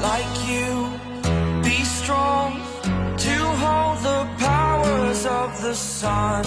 like you. Be strong to hold the powers of the sun.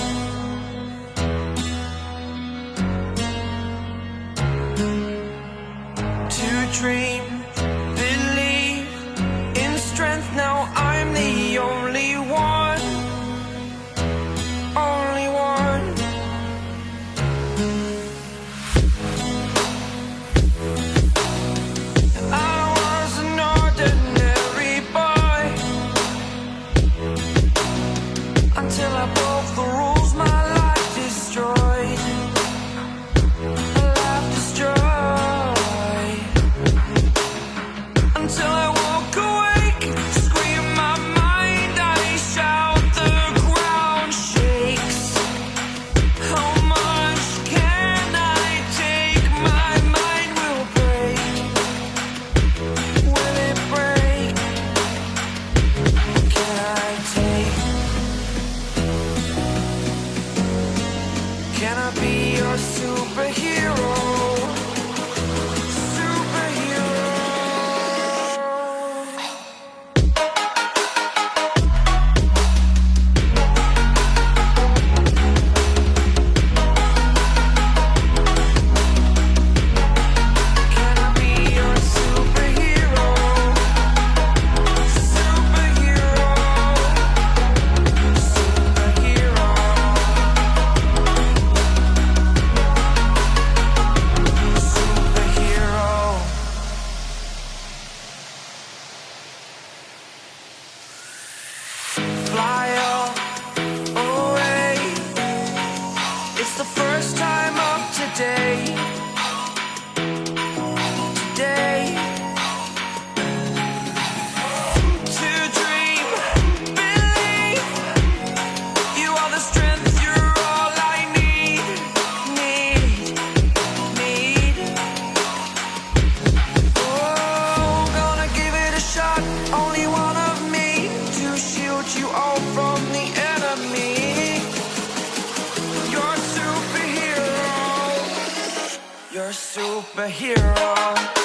Can I be your superhero? you all from the enemy. You're a superhero. You're a superhero.